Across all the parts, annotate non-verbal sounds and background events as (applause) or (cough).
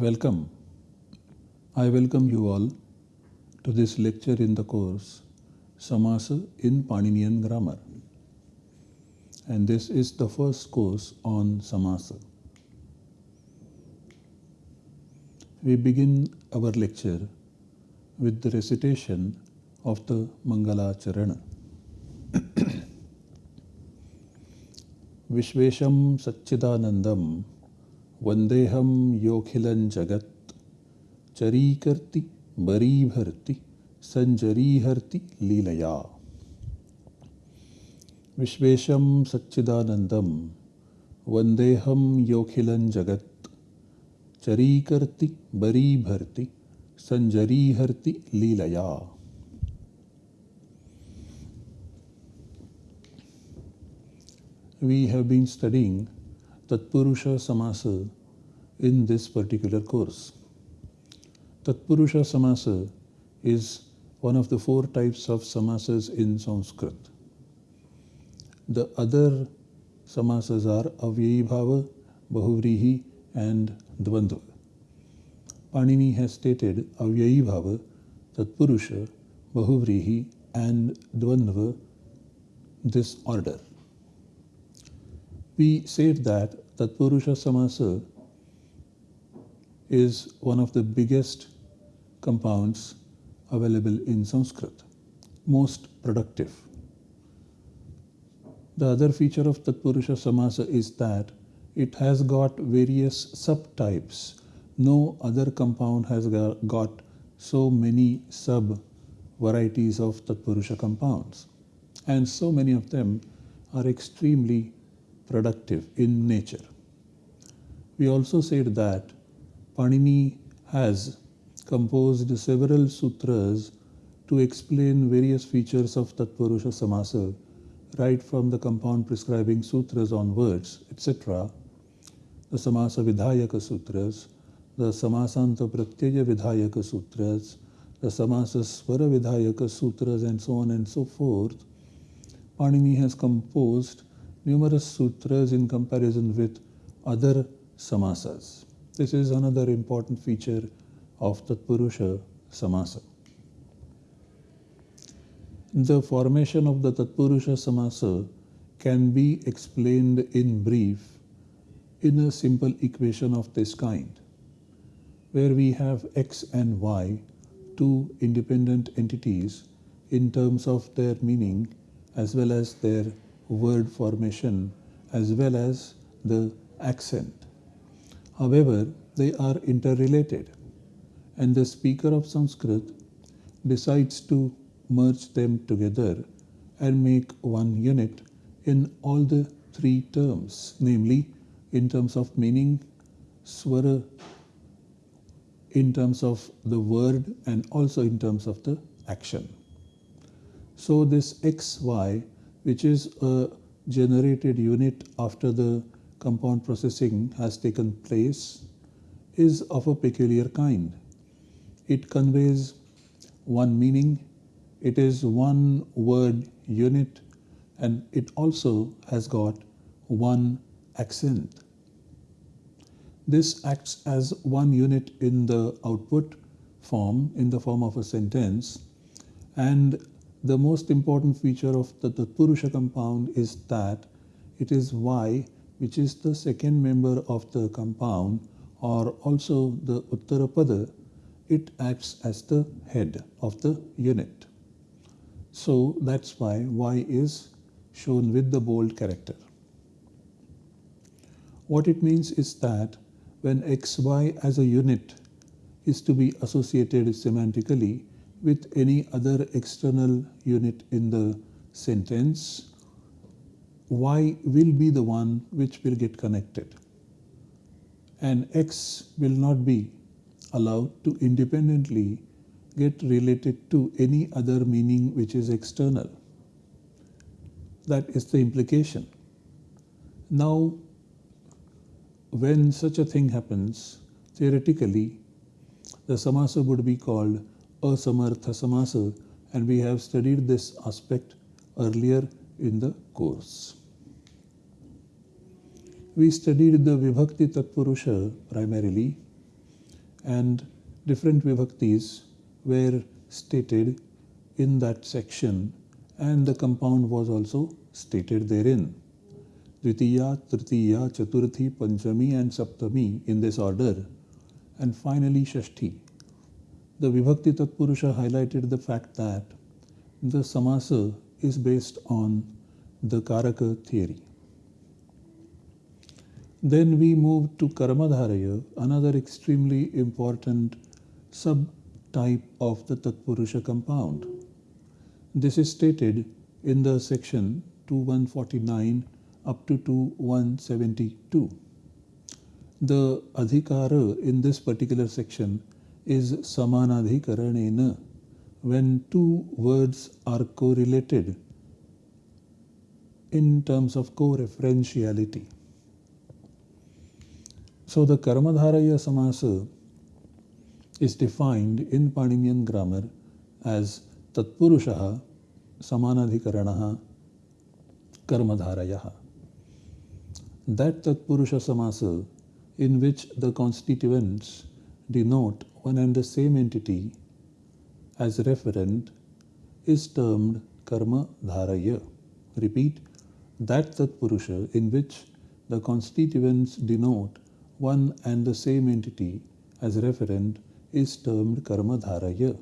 Welcome. I welcome you all to this lecture in the course Samasa in Paninian Grammar. And this is the first course on Samasa. We begin our lecture with the recitation of the Mangala Charana. (clears throat) Vishvesham Satchidanandam वन्देऽहं योऽखिलं जगत् चरीकर्ति बरीभर्ति सञ्जरीहर्ति लीलया विश्वेशं सच्चिदानन्दं वन्देऽहं योऽखिलं जगत् चरीकर्ति बरीभर्ति सञ्जरीहर्ति लीलया we have been studying Tatpurusha Samasa in this particular course. Tatpurusha Samasa is one of the four types of samasas in Sanskrit. The other samasas are Avyayibhava, Bahuvrihi and Dvandva. Panini has stated Avyayibhava, Tatpurusha, Bahuvrihi and Dvandva this order we said that Tatpurusha Samasa is one of the biggest compounds available in Sanskrit, most productive. The other feature of Tatpurusha Samasa is that it has got various subtypes. No other compound has got so many sub varieties of Tatpurusha compounds. And so many of them are extremely productive in nature. We also said that Panini has composed several sutras to explain various features of Tatpurusha Samasa, right from the compound prescribing sutras on words, etc., the Samasa Vidhayaka Sutras, the Samasanta Pratyaya Vidhayaka Sutras, the Samasa Swara Vidhayaka Sutras, and so on and so forth. Panini has composed numerous sutras in comparison with other samasas. This is another important feature of Tatpurusha Samasa. The formation of the Tatpurusha Samasa can be explained in brief in a simple equation of this kind, where we have x and y, two independent entities in terms of their meaning as well as their word formation as well as the accent. However, they are interrelated and the speaker of Sanskrit decides to merge them together and make one unit in all the three terms, namely in terms of meaning, swara, in terms of the word and also in terms of the action. So this XY which is a generated unit after the compound processing has taken place, is of a peculiar kind. It conveys one meaning, it is one word unit, and it also has got one accent. This acts as one unit in the output form, in the form of a sentence, and the most important feature of the Tatpurusha compound is that it is Y which is the second member of the compound or also the Uttarapada, it acts as the head of the unit. So that's why Y is shown with the bold character. What it means is that when XY as a unit is to be associated semantically, with any other external unit in the sentence, y will be the one which will get connected. And x will not be allowed to independently get related to any other meaning which is external. That is the implication. Now, when such a thing happens, theoretically, the samasa would be called asamartha samasa and we have studied this aspect earlier in the course. We studied the Vibhakti Tatpurusha primarily and different vibhaktis were stated in that section and the compound was also stated therein. Dvitiya, Tritiya, Chaturthi, Panchami and Saptami in this order and finally Shashti. The Vibhakti Tatpurusha highlighted the fact that the Samasa is based on the Karaka theory. Then we move to Karmadharaya, another extremely important subtype of the Tatpurusha compound. This is stated in the section 2149 up to 2172. The adhikara in this particular section is samanadhikaranena when two words are correlated in terms of co-referentiality. So the Karmadharaya Samasa is defined in Paninian grammar as Tatpurushaha Samanadhikaranaha Karmadharayaha. That Tatpurusha Samasa in which the constituents denote one and the same entity as referent is termed Karma Dharaya. Repeat, that Tatpurusha in which the constituents denote one and the same entity as referent is termed karma dharaya.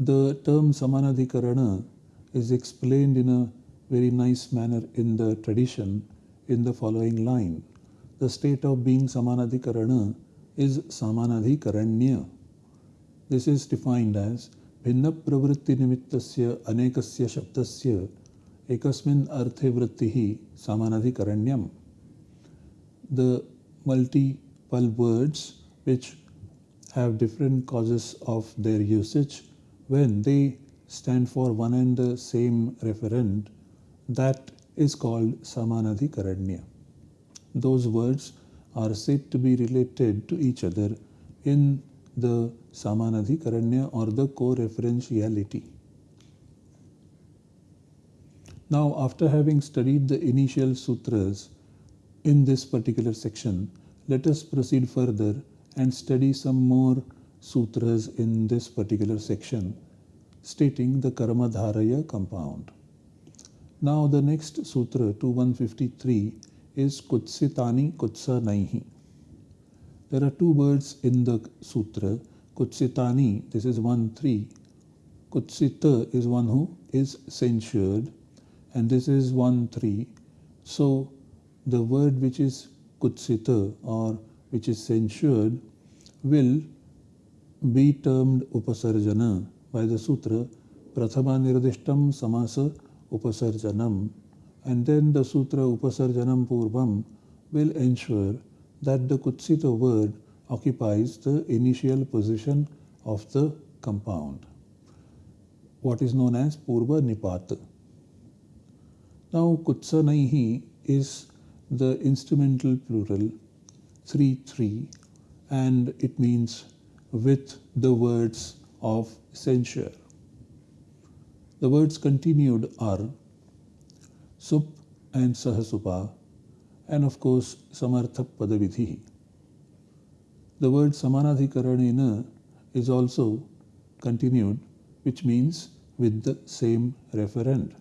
The term samanadhikarana is explained in a very nice manner in the tradition in the following line. The state of being samanadhikarana is samanadhikaranya. This is defined as भिन्न प्रवृत्ति निमित्तस्य अनेकस्य शब्दस्य एकस्मिन् अर्थे वृत्तिः सामानाधिकरण्यम् the multiple words which have different causes of their usage when they stand for one and the same referent that is called samanadhikaranya those words are said to be related to each other in the samanadhikaranya or the co-referentiality now after having studied the initial sutras in this particular section, let us proceed further and study some more sutras in this particular section stating the Karmadharaya compound. Now the next sutra 2153 is Kutsitani Kutsanaihi. There are two words in the sutra. Kutsitani, this is 1 3. Kutsita is one who is censured, and this is 1 3. So the word which is kutsita or which is censured will be termed upasarjana by the sutra prathama nirdishtam samasa upasarjanam and then the sutra upasarjanam purvam will ensure that the kutsita word occupies the initial position of the compound what is known as purva nipat now kutsanaihi is the instrumental plural 3 3 and it means with the words of censure. The words continued are sup and sahasupa and of course samartha padavidhi. The word samanadhikaranena is also continued which means with the same referent.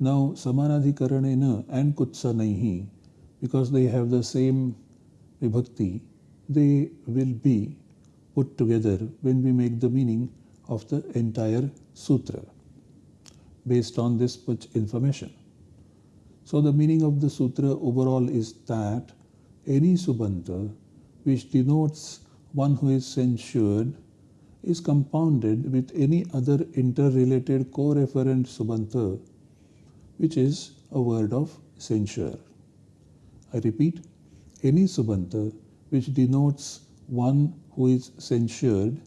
Now, Samanadhikaranena and Kutsanaihi, because they have the same vibhakti, they will be put together when we make the meaning of the entire sutra based on this much information. So the meaning of the sutra overall is that any subanta which denotes one who is censured is compounded with any other interrelated co-referent subanta which is a word of censure. I repeat, any subanta which denotes one who is censured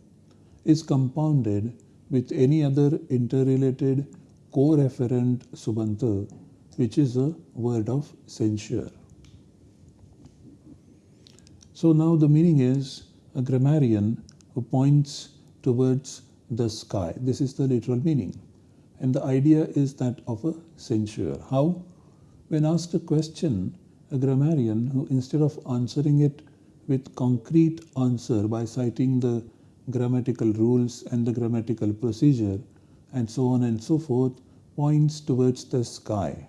is compounded with any other interrelated co-referent subanta which is a word of censure. So now the meaning is a grammarian who points towards the sky. This is the literal meaning. And the idea is that of a censure. How? When asked a question, a grammarian who instead of answering it with concrete answer by citing the grammatical rules and the grammatical procedure and so on and so forth points towards the sky,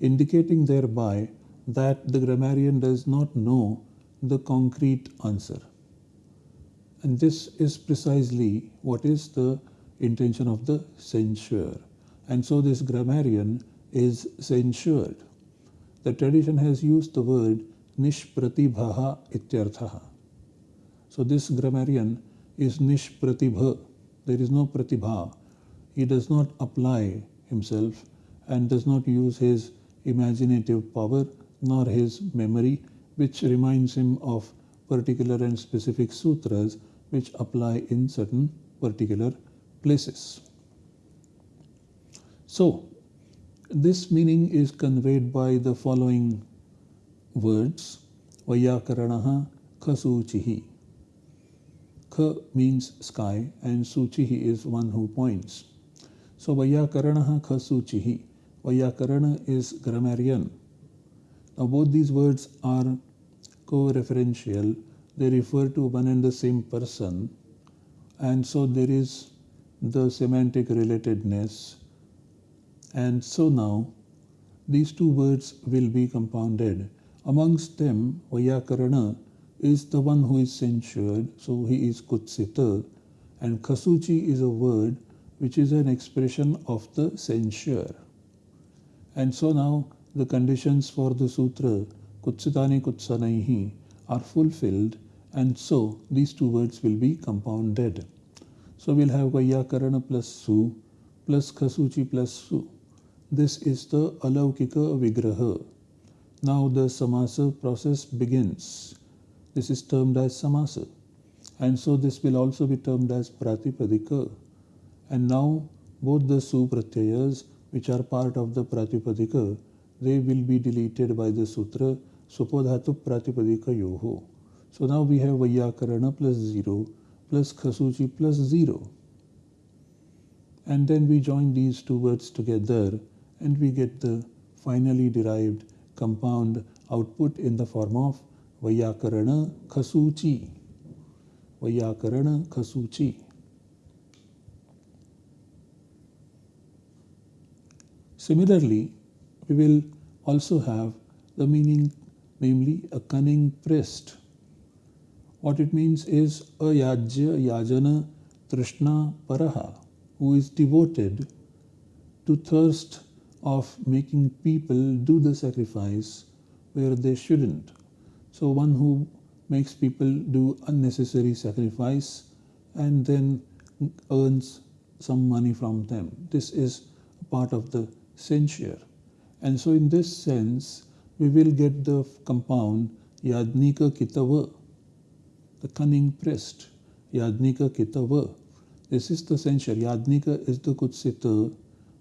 indicating thereby that the grammarian does not know the concrete answer. And this is precisely what is the intention of the censure. And so this grammarian is censured. The tradition has used the word nishpratibhaha ityarthaha. So this grammarian is nishpratibha. There is no pratibha. He does not apply himself and does not use his imaginative power nor his memory, which reminds him of particular and specific sutras which apply in certain particular places. So, this meaning is conveyed by the following words Vayakaranaha Khasuchihi. Kha means sky and Suchihi is one who points. So Vayakaranaha Khasuchihi. Vayakarana is grammarian. Now both these words are co-referential. They refer to one and the same person and so there is the semantic relatedness and so now these two words will be compounded. Amongst them, Vayakarana is the one who is censured, so he is Kutsita, and Kasuchi is a word which is an expression of the censure. And so now the conditions for the sutra, Kutsitani Kutsanaihi, are fulfilled, and so these two words will be compounded. So we'll have Vayakarana plus Su plus Kasuchi plus Su. This is the Alaukika Vigraha. Now the Samasa process begins. This is termed as Samasa. And so this will also be termed as Pratipadika. And now both the Su Pratyayas, which are part of the Pratipadika, they will be deleted by the Sutra Supodhatu Pratipadika Yoho. So now we have Vayakarana plus 0 plus Khasuchi plus 0. And then we join these two words together and we get the finally derived compound output in the form of Vayakarana Khasuchi. Vayakarana Khasuchi. Similarly, we will also have the meaning, namely a cunning priest. What it means is a yajya, yajana, trishna, paraha, who is devoted to thirst of making people do the sacrifice where they shouldn't. So one who makes people do unnecessary sacrifice and then earns some money from them. This is part of the censure. And so in this sense, we will get the compound Yadnika Kitava, the cunning priest. Yadnika Kitava. This is the censure. Yadnika is the Kutsita,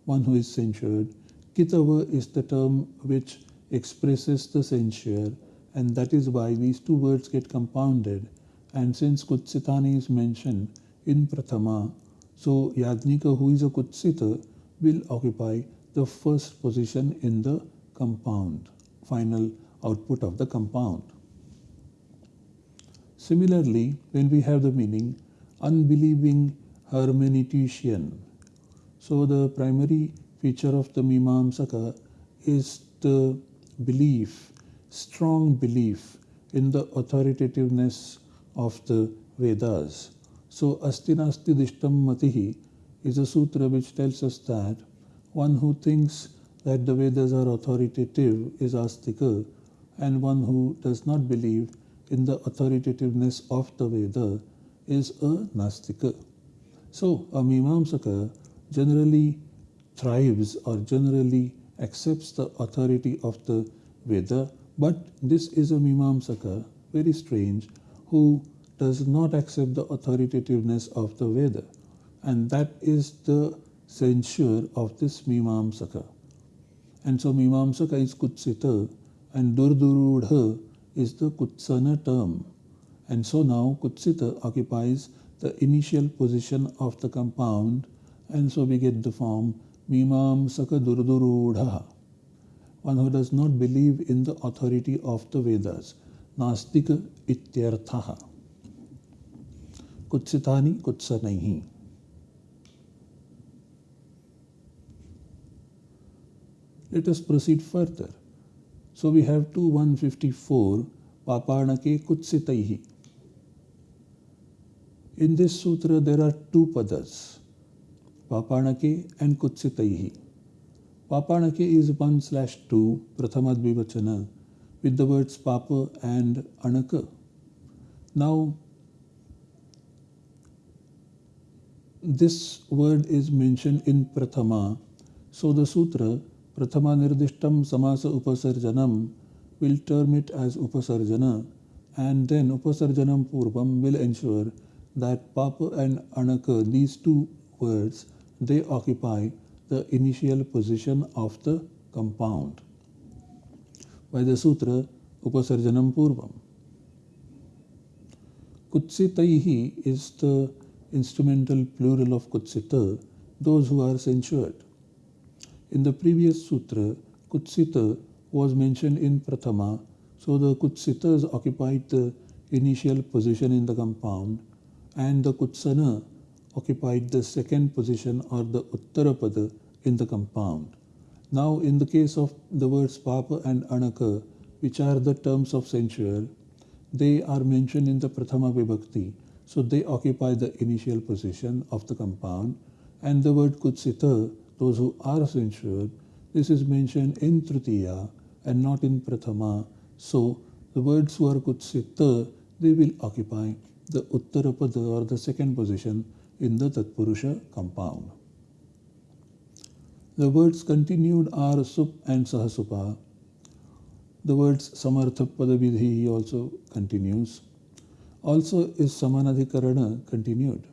one who is censured. Kitava is the term which expresses the censure and that is why these two words get compounded and since Kutsitani is mentioned in Prathama, so Yadnika who is a Kutsita will occupy the first position in the compound, final output of the compound. Similarly, when we have the meaning unbelieving hermeneutician, so the primary feature of the Mimamsaka is the belief, strong belief in the authoritativeness of the Vedas. So Astinasti Dishtam Matihi is a sutra which tells us that one who thinks that the Vedas are authoritative is Astika and one who does not believe in the authoritativeness of the Veda is a Nastika. So a Mimamsaka generally thrives or generally accepts the authority of the Veda, but this is a Mimamsaka, very strange, who does not accept the authoritativeness of the Veda. And that is the censure of this Mimamsaka. And so Mimamsaka is Kutsita and Durdurudha is the Kutsana term. And so now Kutsita occupies the initial position of the compound and so we get the form Mimamsaka Durdurudha. One who does not believe in the authority of the Vedas. Nastika ityarthaha. Kutsitani kutsanaihi. Let us proceed further. So we have 2 154 Papanake Kutsitaihi. In this sutra there are two padas, Papanake and Kutsitaihi. Papanake is 1 slash 2 Prathamadvivachana with the words Papa and Anaka. Now this word is mentioned in Prathama. So the sutra Prathama Nirdishtam Samasa Upasarjanam will term it as Upasarjana and then Upasarjanam Purvam will ensure that Papa and Anaka, these two words, they occupy the initial position of the compound. By the sutra Upasarjanam Purvam. Kutsitaihi is the instrumental plural of Kutsita, those who are censured. In the previous sutra, Kutsita was mentioned in Prathama, so the Kutsitas occupied the initial position in the compound and the Kutsana occupied the second position or the Uttarapada in the compound. Now in the case of the words Papa and Anaka, which are the terms of censure, they are mentioned in the Prathama Vibhakti, so they occupy the initial position of the compound and the word Kutsita those who are censured, this is mentioned in Tritiya and not in Prathama. So the words who are Kutsita, they will occupy the Uttarapada or the second position in the Tatpurusha compound. The words continued are Sup and Sahasupa. The words Samartha Padavidhi also continues. Also is Samanadhikarana continued,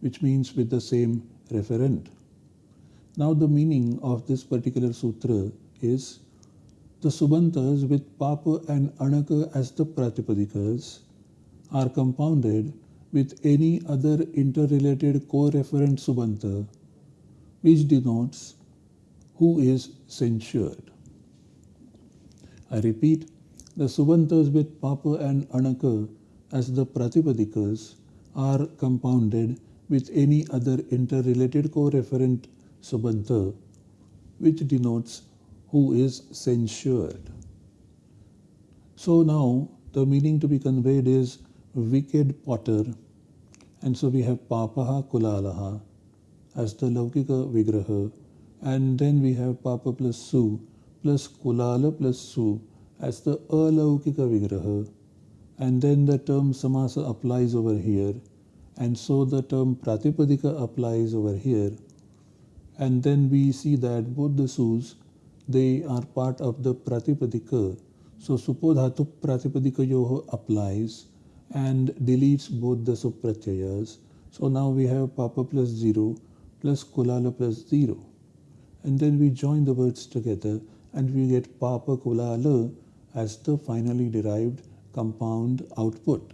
which means with the same referent. Now the meaning of this particular sutra is the Subantas with Papa and Anaka as the Pratipadikas are compounded with any other interrelated co-referent Subanta which denotes who is censured. I repeat, the Subantas with Papa and Anaka as the Pratipadikas are compounded with any other interrelated co-referent subanta, which denotes who is censured. So now the meaning to be conveyed is wicked potter, and so we have papaha kulalaha as the laukika vigraha, and then we have papa plus su plus kulala plus su as the alaukika vigraha, and then the term samasa applies over here, and so the term pratipadika applies over here and then we see that both the sus they are part of the pratipadika so supodhatu pratipadika yoho applies and deletes both the supratyayas. So now we have papa plus 0 plus kulala plus 0 and then we join the words together and we get papa kulala as the finally derived compound output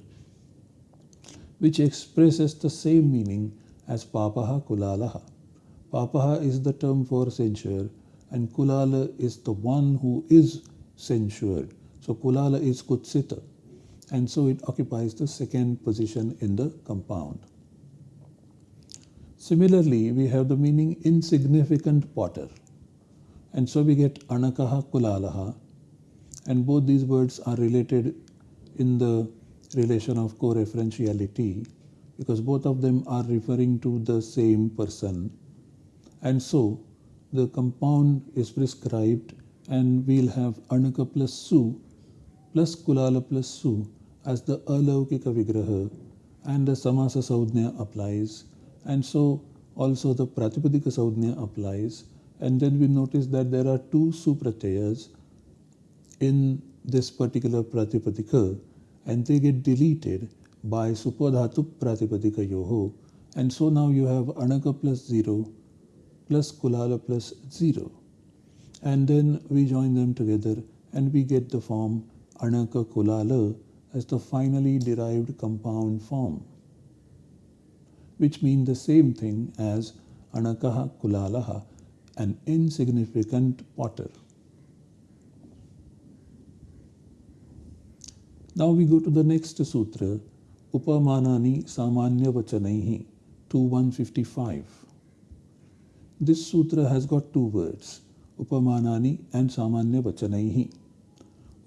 which expresses the same meaning as papaha kulalaha Papaha is the term for censure and Kulala is the one who is censured. So Kulala is Kutsita and so it occupies the second position in the compound. Similarly, we have the meaning insignificant potter and so we get Anakaha Kulalaha and both these words are related in the relation of co-referentiality because both of them are referring to the same person and so the compound is prescribed and we'll have Anaka plus Su plus Kulala plus Su as the Alaukika Vigraha and the Samasa Saudhnya applies. And so also the Pratipadika Saudhnya applies. And then we notice that there are two Supratyayas in this particular Pratipadika and they get deleted by Supodhatu Pratipadika Yoho. And so now you have Anaka plus 0 plus kulala plus 0 and then we join them together and we get the form anaka kulala as the finally derived compound form which means the same thing as anakaha kulalaha an insignificant potter Now we go to the next sutra, Upamanani Samanya Vachanaihi, 2155. This sutra has got two words, Upamanani and Samanya Vachanaihi.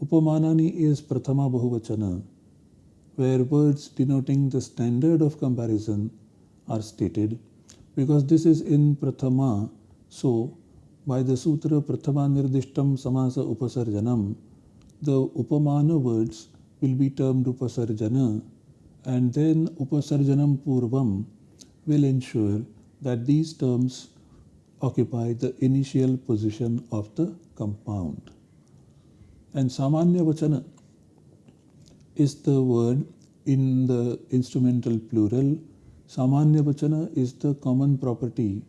Upamanani is Prathama Bahuvachana, where words denoting the standard of comparison are stated. Because this is in Prathama, so by the sutra Prathama Nirdishtam Samasa Upasarjanam, the Upamana words will be termed Upasarjana and then Upasarjanam Purvam will ensure that these terms occupy the initial position of the compound. And Samanya Vachana is the word in the instrumental plural. Samanya Vachana is the common property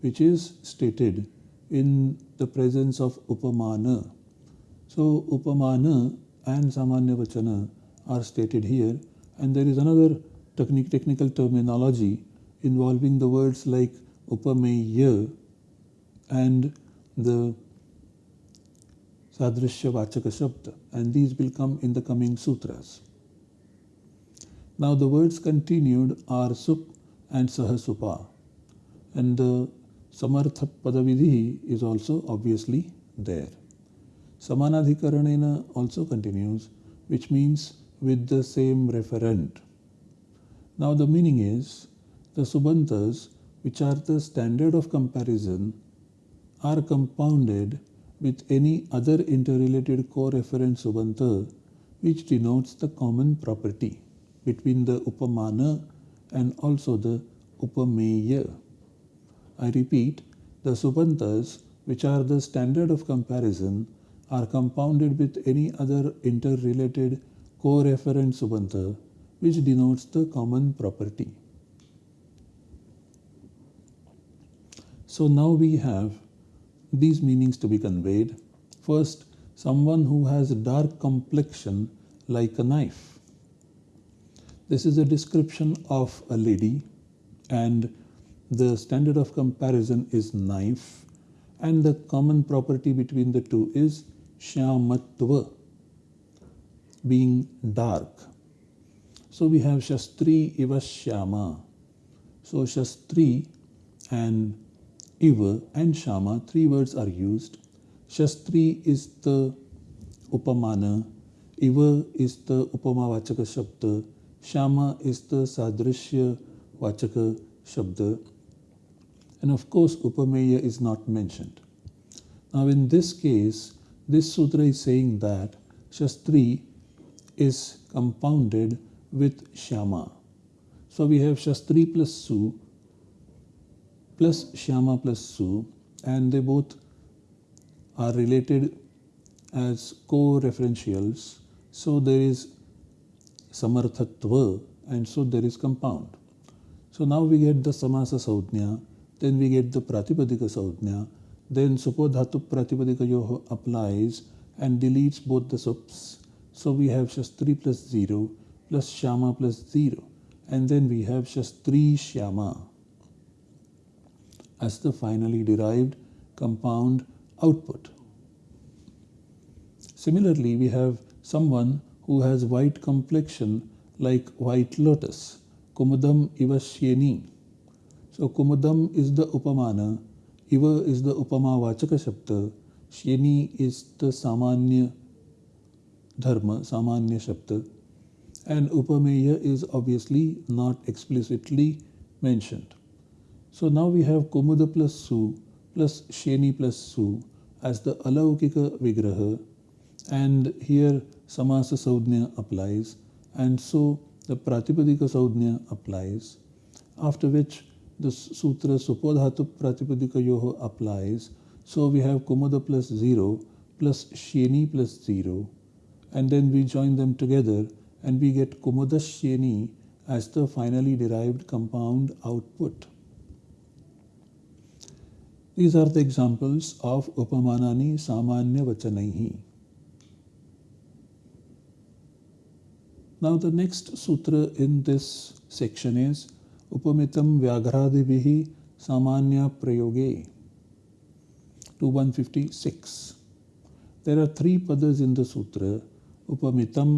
which is stated in the presence of Upamana. So Upamana and Samanya Vachana are stated here and there is another technical terminology involving the words like Upameya and the Sadrishya Vachaka Shabda and these will come in the coming sutras. Now the words continued are Sup and Sahasupa and the Samartha Padavidhi is also obviously there. Samanadhikaranena also continues which means with the same referent. Now the meaning is the Subantas which are the standard of comparison are compounded with any other interrelated co-referent Subanta which denotes the common property between the Upamana and also the Upameya. I repeat, the Subantas which are the standard of comparison are compounded with any other interrelated co-referent subanta which denotes the common property. So now we have these meanings to be conveyed. First, someone who has dark complexion like a knife. This is a description of a lady and the standard of comparison is knife and the common property between the two is shyamatva being dark. So we have Shastri Iva Shyama. So Shastri and Iva and Shama, three words are used. Shastri is the Upamana, Iva is the Upama Vachaka Shabda, Shama is the Sadrishya Vachaka Shabda, and of course Upameya is not mentioned. Now in this case, this sutra is saying that Shastri is compounded with Shama. So we have Shastri plus Su plus Shama plus Su and they both are related as co-referentials. So there is Samarthatva and so there is compound. So now we get the Samasa Saudhnya, then we get the Pratipadika Saudhnya, then Supodhatu Pratipadika applies and deletes both the sups so we have Shastri plus 0 plus Shama plus 0 and then we have Shastri Shama as the finally derived compound output. Similarly, we have someone who has white complexion like white lotus, Kumudam Ivashyeni. So Kumudam is the Upamana, Iva is the Upama Vachaka Shabda, Shyeni is the Samanya dharma, samanya shabda, and upameya is obviously not explicitly mentioned. So now we have Kumuda plus Su plus Sheni plus Su as the Alaukika Vigraha. And here Samasa Saudhnya applies. And so the Pratipadika Saudhnya applies. After which the Sutra Supodhatu Pratipadika Yoho applies. So we have Kumuda plus 0 plus Sheni plus 0 and then we join them together and we get Kumudashyeni as the finally derived compound output. These are the examples of उपमानी सामान्य वचन ही now the next sutra in this section is उपमितम व्याघ्रादि सामान्य प्रयोगे two one fifty six there are three पदर्स in the sutra उपमितम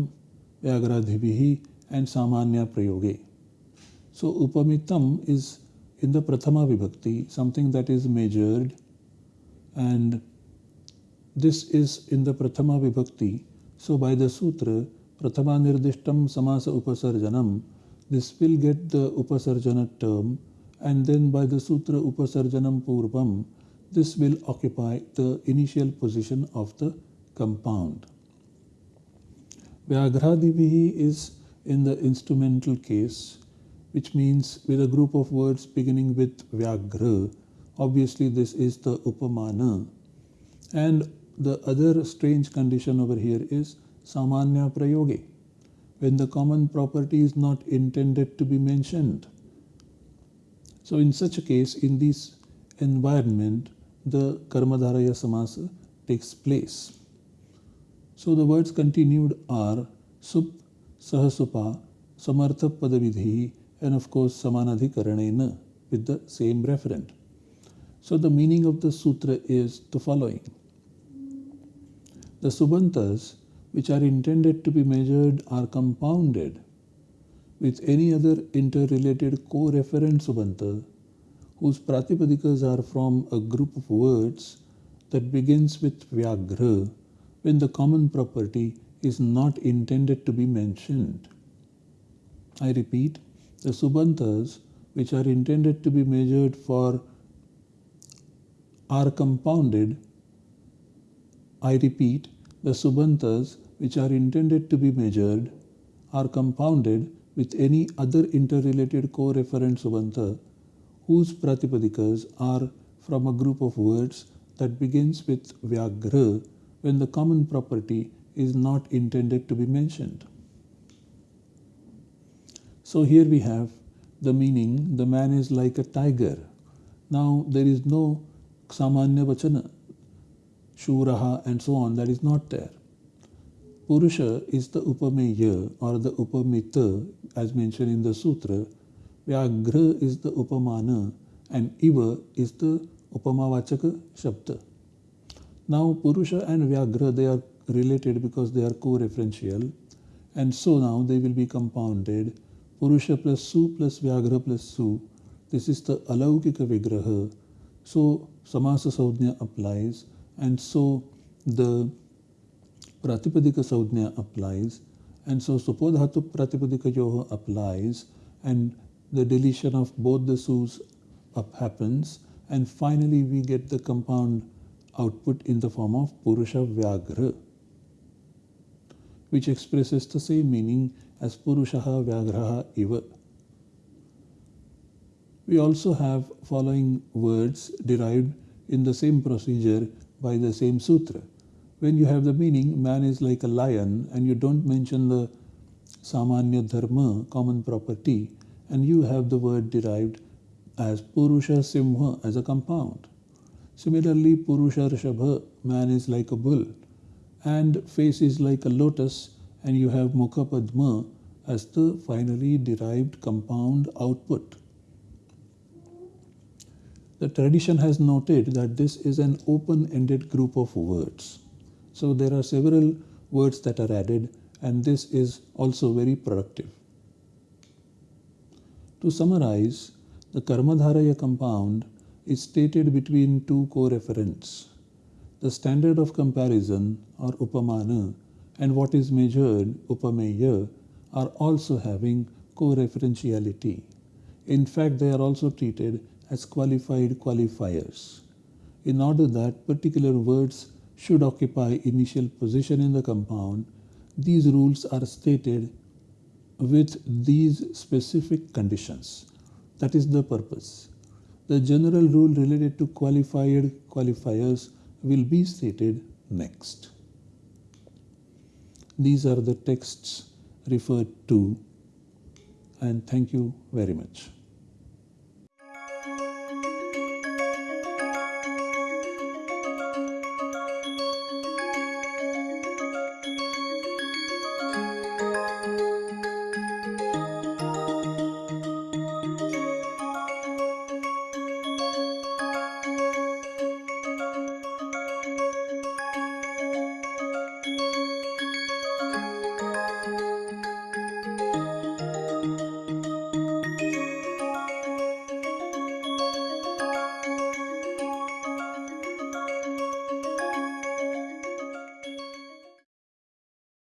व्याघ्राधि and सामान्य प्रयोगे so उपमितम is in the Prathama Vibhakti, something that is measured and this is in the Prathama Vibhakti. So by the Sutra, Prathama Nirdishtam Samasa Upasarjanam, this will get the Upasarjana term and then by the Sutra Upasarjanam Purvam, this will occupy the initial position of the compound. Vyaghradhibihi is in the instrumental case, which means with a group of words beginning with Vyagra. Obviously, this is the Upamana. And the other strange condition over here is Samanya Prayoge, when the common property is not intended to be mentioned. So, in such a case, in this environment, the Karmadharaya Samasa takes place. So the words continued are Sup, Sahasupa, Samartha Padavidhi, and of course Samanadhikaranena with the same referent. So the meaning of the sutra is the following. The Subantas, which are intended to be measured, are compounded with any other interrelated co-referent Subanta whose Pratipadikas are from a group of words that begins with Vyagra when the common property is not intended to be mentioned. I repeat, the Subantas which are intended to be measured for are compounded. I repeat, the Subantas which are intended to be measured are compounded with any other interrelated co-referent Subanta whose Pratipadikas are from a group of words that begins with Vyagra when the common property is not intended to be mentioned. So here we have the meaning the man is like a tiger. Now there is no samanya vachana, shuraha and so on, that is not there. Purusha is the upameya or the upamita as mentioned in the sutra. Vyagra is the upamana and iva is the upamavachaka shabda. Now Purusha and Vyagra they are related because they are co-referential and so now they will be compounded. Purusha plus Su plus Vyagra plus Su. This is the Alaukika Vigraha. So Samasa Saudhnya applies and so the Pratipadika Saudhnya applies and so Supodhatu Pratipadika Yoha applies and the deletion of both the Sus up happens and finally we get the compound output in the form of Purusha Vyagra, which expresses the same meaning as Purushaha Vyagraha Iva. We also have following words derived in the same procedure by the same sutra. When you have the meaning, man is like a lion, and you don't mention the Samanya Dharma, common property, and you have the word derived as Purusha Simha as a compound. Similarly, Purusha Rishabha, man is like a bull, and face is like a lotus, and you have Mukha Padma as the finally derived compound output. The tradition has noted that this is an open-ended group of words. So there are several words that are added and this is also very productive. To summarize, the Karmadharaya compound is stated between two co-referents. The standard of comparison or upamana and what is measured upameya are also having co-referentiality. In fact, they are also treated as qualified qualifiers. In order that particular words should occupy initial position in the compound, these rules are stated with these specific conditions. That is the purpose. The general rule related to qualified qualifiers will be stated next. These are the texts referred to and thank you very much.